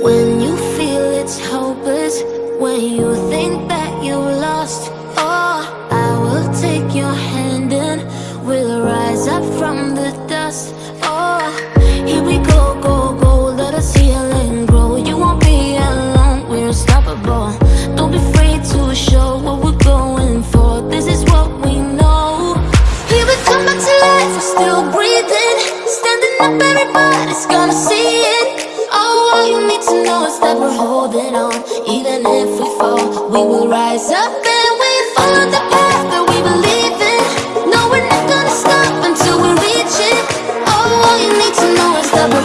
When you feel it's hopeless When you think that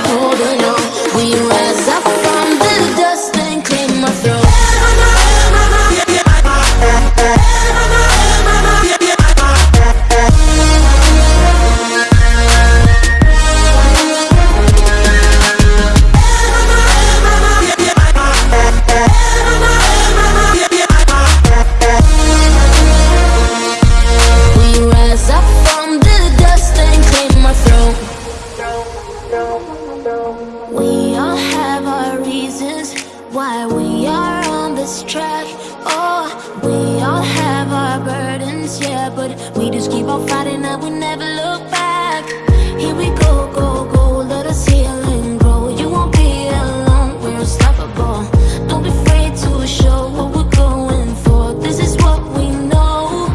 know we just keep on fighting and we never look back. Here we go, go, go, let us heal and grow. You won't be alone, we're unstoppable. Don't be afraid to show what we're going for. This is what we know.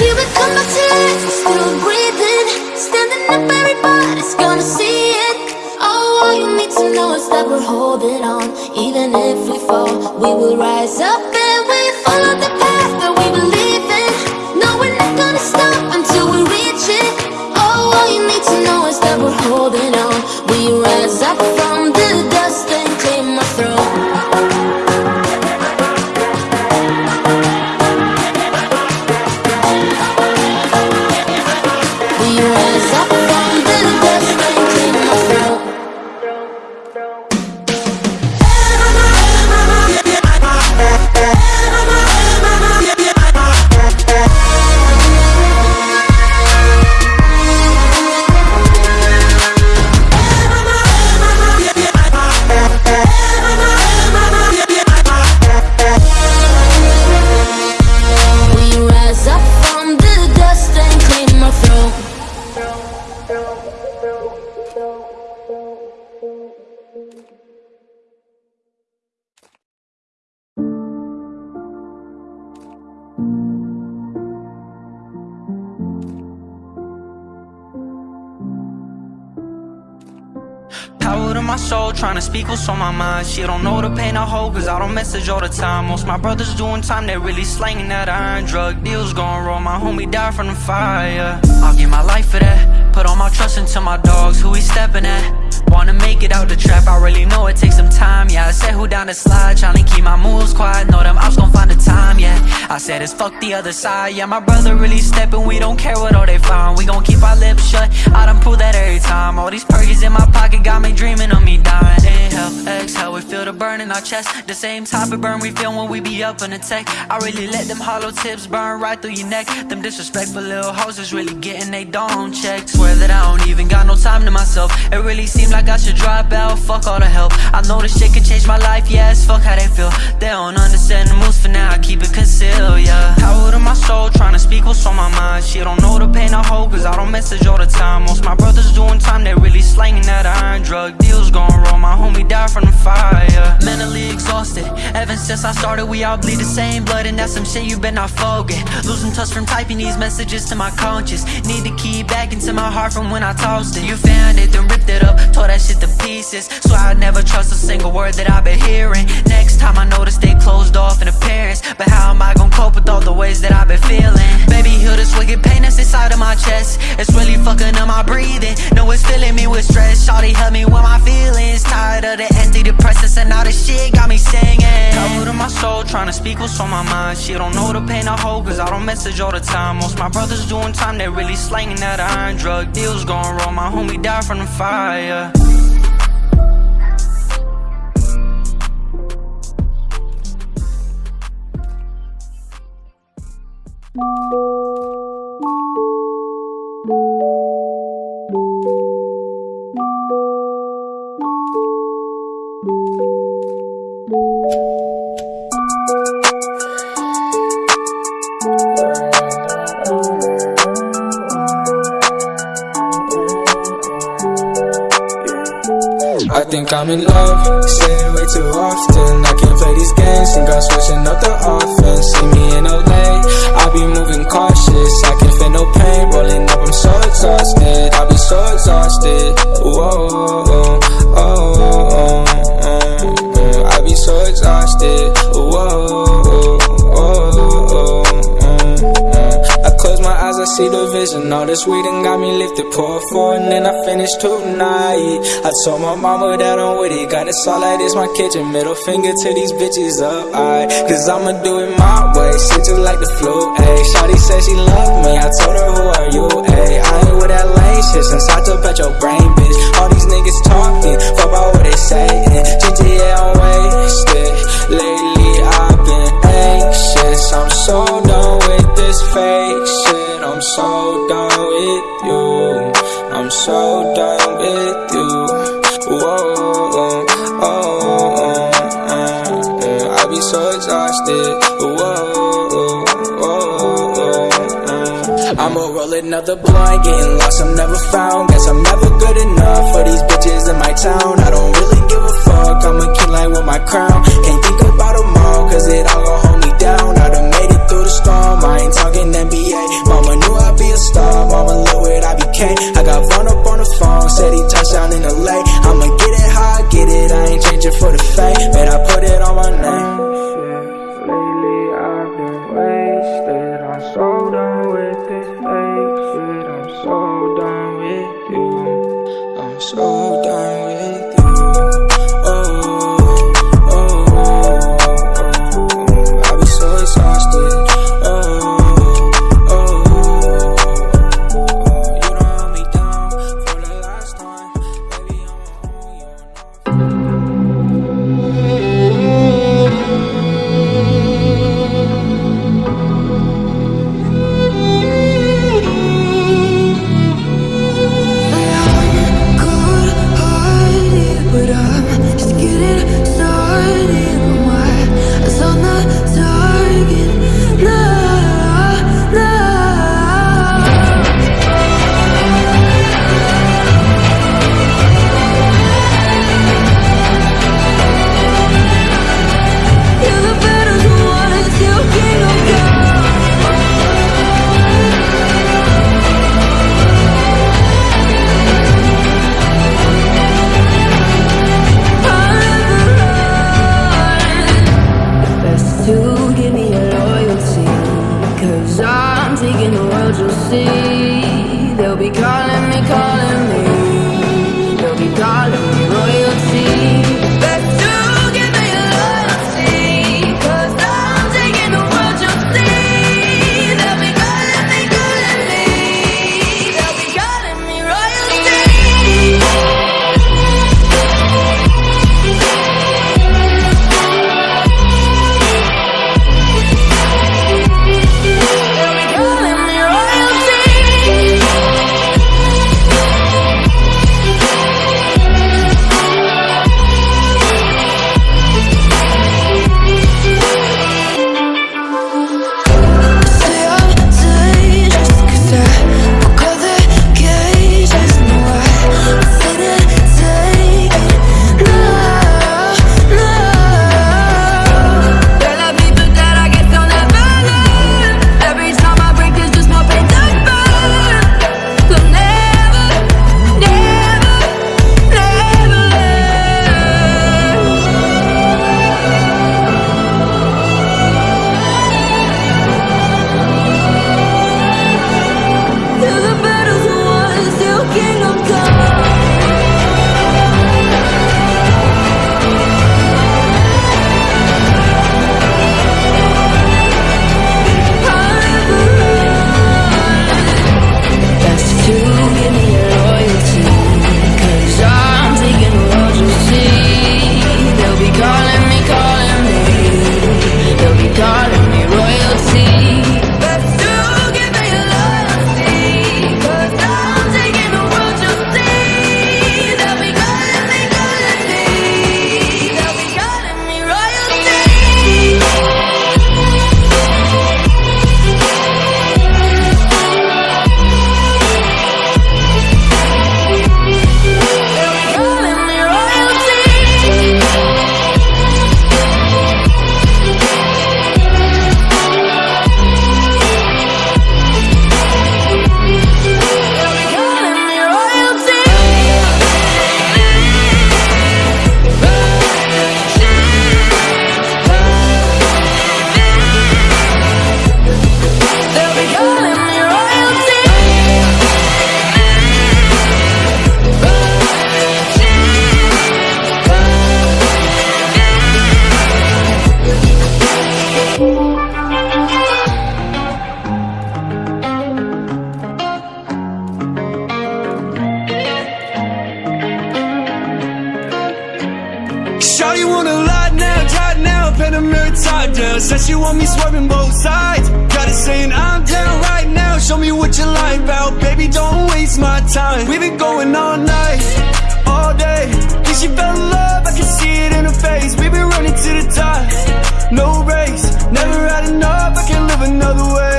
Here we come back to life, we're still breathing Standing up, everybody's gonna see it Oh, all you need to know is that we're holding on Even if we fall, we will rise up my soul, trying to speak what's on my mind. She don't know the pain I hold, cause I don't message all the time. Most my brothers doing time, they really slanging that iron. Drug deals going wrong, my homie died from the fire. I'll give my life for that. Put all my trust into my dogs, who he stepping at. Wanna make it out the trap, I really know it takes some time. Yeah, I said who down the slide, trying to keep my moves quiet. Know them ops gon' find the time, yeah. I said it's fuck the other side, yeah. My brother really steppin', we don't care what all they find. We gon' keep our lips shut, I done prove that every time. All these perkies in my pocket got me dreaming of me dying. Inhale, exhale, we feel the burn in our chest. The same type of burn we feel when we be up in the tech. I really let them hollow tips burn right through your neck. Them disrespectful little hoes is really getting they dome checked. Swear that I don't even got no time to myself. It really seemed I should drop out, fuck all the help. I know this shit can change my life, yes, fuck how they feel. They don't understand the moves for now, I keep it concealed, yeah. Power to my soul, trying to speak what's on my mind. She don't know the pain I hold, cause I don't message all the time. Most my brothers doing time, they really slanging that iron. Drug deals going wrong, my homie died from the fire. Mentally exhausted, ever since I started, we all bleed the same blood, and that's some shit you better not forget. Losing touch from typing these messages to my conscience. Need to keep back into my heart from when I tossed it. You found it, then ripped it up, tore that shit to pieces. Swear I'd never trust a single word that I've been hearing. Next time I to stay closed off in appearance. But how am I gonna cope with all the ways that I've been feeling? Heal this wicked pain that's inside of my chest. It's really fucking up my breathing. No, it's filling me with stress. Shawty help me with my feelings. Tired of the antidepressants and all the shit got me singing. Power to my soul, trying to speak what's on my mind. She don't know the pain I hold, cause I don't message all the time. Most my brothers doing time, they really slanging that iron. Drug deals going wrong, my homie died from the fire. Vision All this weed and got me lifted Pour four and then I finish tonight. I told my mama that I'm with it Got it like this, my kitchen Middle finger to these bitches up, I Cause I'ma do it my way Shit like the flu, ayy. Shawty said she love me I told her who are you, ayy? I ain't with that lame shit Since I took out your brain, bitch. All these niggas talking Fuck about what they saying. GTA, I'm wasted I'ma roll another blunt Getting lost, I'm never found. Guess I'm never good enough For these bitches in my town. I don't really give a fuck I'm a king like with my crown. Can't think about them all Cause it all gon' hold me down. I done made it through the storm I ain't talking NBA Mama knew I'd be a star Mama look what I became I got Vaughn up on the phone Said he touchdown in LA I'ma get it how I get it I ain't changing for the fame. Man, I put it on my name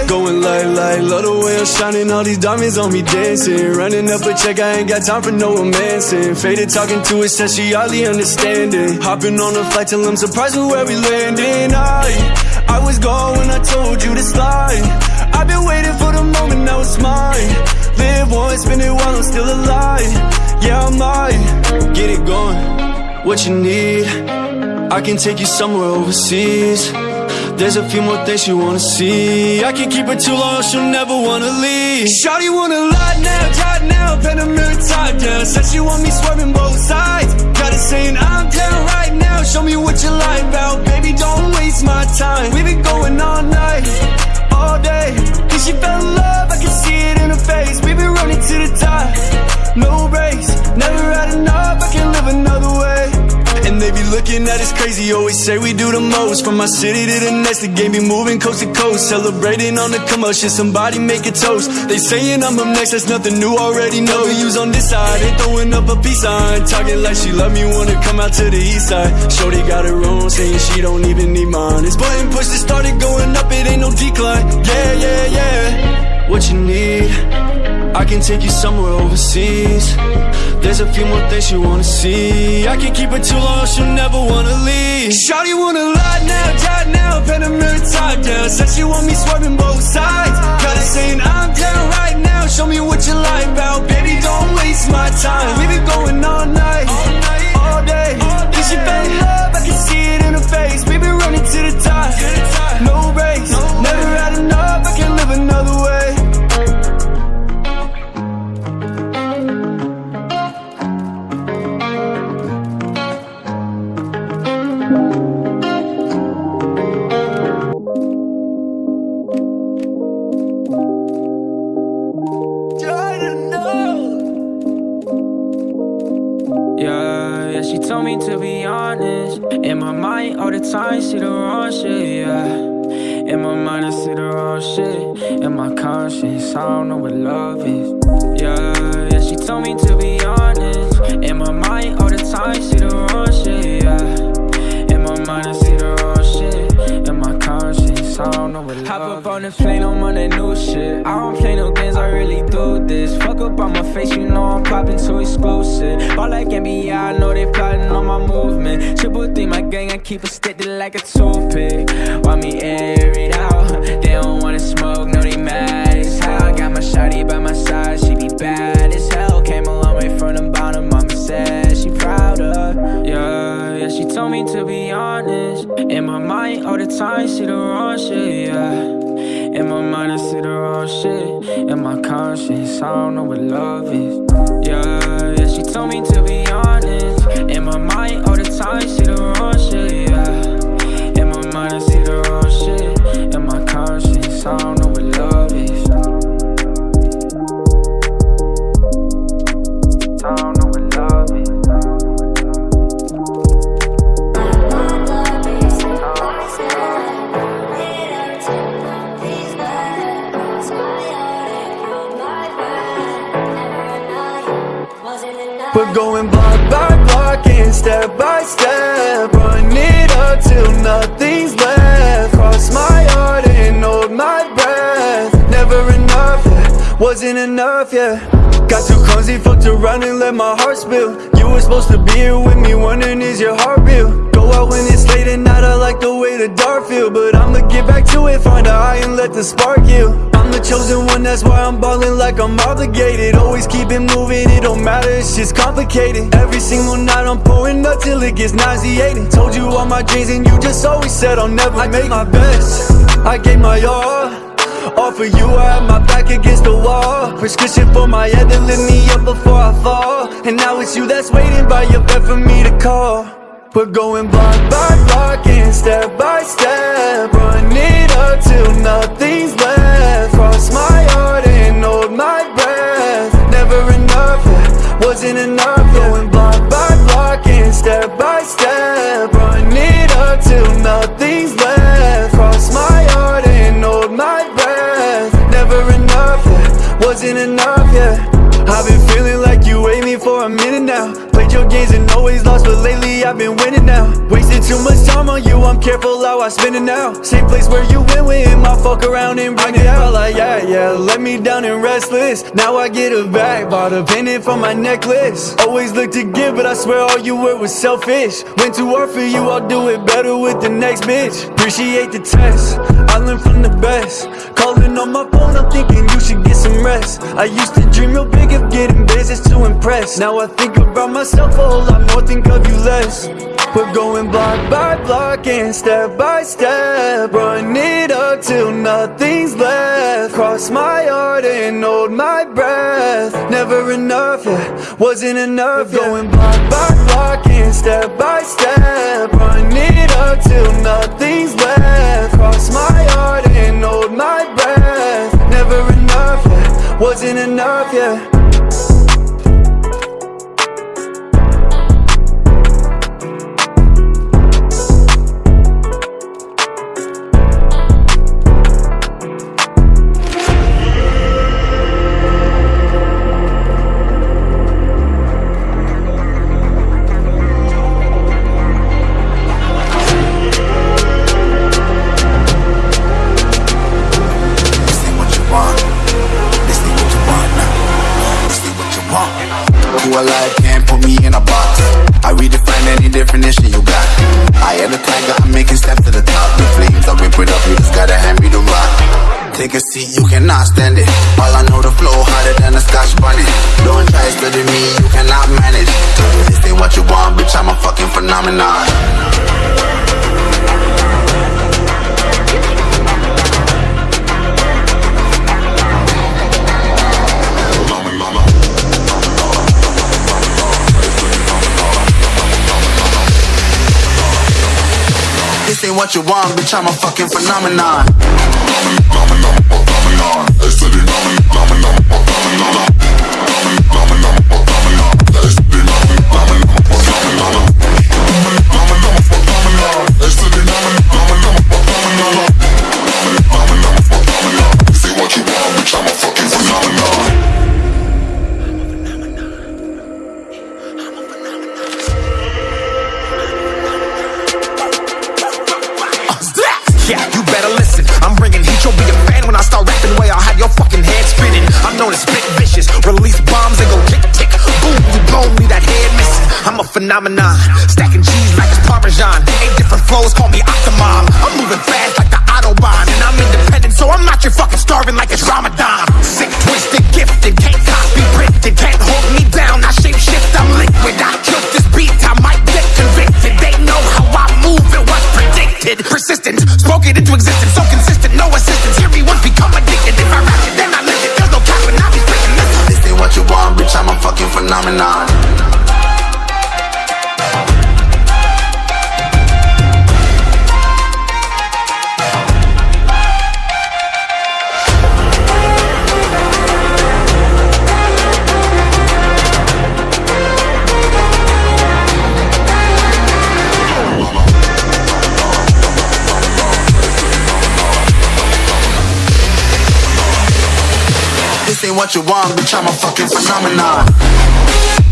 Going light, like, love the way I'm shining All these diamonds on me dancing. Running up a check, I ain't got time for no romancing. Faded talking to her, said she hardly understanding. Hopping on a flight till I'm surprised with where we landing. I, I was gone when I told you to slide I've been waiting for the moment, now it's mine. Live once, spend it while I'm still alive. Yeah, I might get it going What you need I can take you somewhere overseas There's a few more things you wanna see. I can't keep it too long, she'll never wanna leave. Shawty want a lot now, right now. Pen a top down. Said she want me swerving both sides. Got it saying I'm down right now. Show me what you like about Baby, don't waste my time. We've been going all night, all day. Think she fell looking at crazy, always say we do the most. From my city to the next, the game be moving coast to coast. Celebrating on the commotion, somebody make a toast. They saying I'm up next, that's nothing new, already know. Who's on this side, they throwing up a peace sign. Talking like she love me, wanna come out to the east side. Shorty got her own, saying she don't even need mine. It's button push, it started going up, it ain't no decline. Yeah, yeah, yeah. What you need I can take you somewhere overseas. There's a few more things you wanna see. I can keep it too long, she'll never wanna leave. Shawty want a lot now, right now. Pen a mirror top down. Said she want me swerving both sides. Got it saying I'm down right now. Show me what you like about Baby, don't waste my time. We've been going all night, all day Think she fell in love, I can Yeah, yeah, she told me to be honest. In my mind, all the time, see the wrong shit, yeah. In my mind, I see the wrong shit. In my conscience, I don't know what love is. Yeah, yeah, she told me to be honest. In my mind, all the time, see the wrong shit, yeah. In my mind, I see I don't know what Hop up on the plane, I'm on that new shit. I don't play no games, I really do this. Fuck up on my face, you know I'm popping too exclusive. All like NBA, I know they plotting on my movement. Triple D, my gang, I keep it steady like a toothpick. Want me air it out? They don't wanna smoke, time, see the wrong shit, yeah. In my mind, I see the wrong shit. In my conscience, I don't know what love is. Yeah, yeah, she told me to be honest. In my mind, all the time, see the wrong We're going block by block and step by step Run it up till nothing's left wasn't enough, yeah. Got too clumsy, fucked around and let my heart spill. You were supposed to be here with me, wondering is your heart real? Go out when it's late at night, I like the way the dark feel. But I'ma get back to it, find a eye and let the spark you I'm the chosen one, that's why I'm ballin' like I'm obligated. Always keep it moving, it don't matter, it's just complicated. Every single night I'm pouring up till it gets nauseating. Told you all my dreams and you just always said I'll never I make my best, I gave my all All for you, I had my back against the wall. Prescription for my head to lift me up before I fall. And now it's you that's waiting by your bed for me to call. We're going block by block and step by step. Run it up till nothing's left. Cross my heart and hold my breath. Never enough, wasn't enough lost, but lately I've been winning now. Wasting too much time on you, I'm careful how I spend it now. Same place where you went with him, I fuck around and bring it out. Like, yeah, yeah, let me down and restless. Now I get a back, bought a pendant for my necklace. Always look to give, but I swear all you were was selfish. Went too hard for you, I'll do it better with the next bitch. Appreciate the test, I learned from the best. Calling on my phone, I'm thinking you should get some rest. I used to dream real big of getting business to impress. Now I think about myself a whole lot more, think of you less. We're going block by block and step by step. Run it up till nothing's left. Cross my heart and hold my breath. Never enough, yeah, wasn't enough We're going block by block and step by step. Run it up till nothing's left. Cross my heart and hold my breath. Never enough, yeah, wasn't enough, yeah definition you got. I am the tiger, I'm making steps to the top. The flames, I whip it up, you just gotta hand me the rock. Take a seat, you cannot stand it. All I know the flow harder than a scotch bonnet Don't try study me, you cannot manage. This ain't what you want, bitch, I'm a fucking phenomenon what you want, bitch, I'm a fucking phenomenon Phenomenon, phenomenon, phenomenon, phenomenon, phenomenon phenomenon. This what you want, bitch, I'm a fucking phenomenon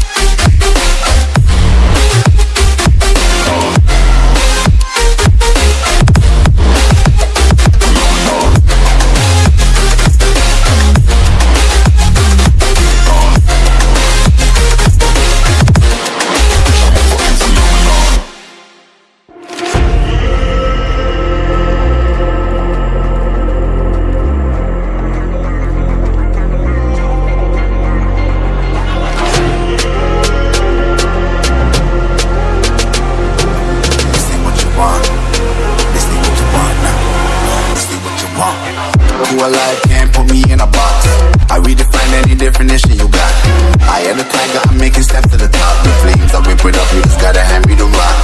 who alive can't put me in a box. I redefine any definition you got. I am the tiger, I'm making steps to the top. The flames, I whip up, you just gotta hand me the rock.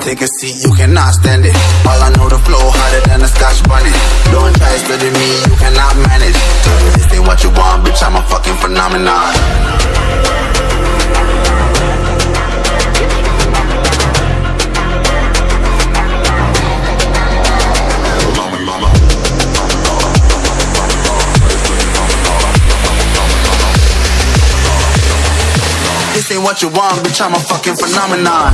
Take a seat, you cannot stand it. All I know, the flow harder than a scotch bonnet Don't try studying me, you cannot manage. This ain't what you want, bitch, I'm a fucking phenomenon. What you want, bitch, I'm a fucking phenomenon.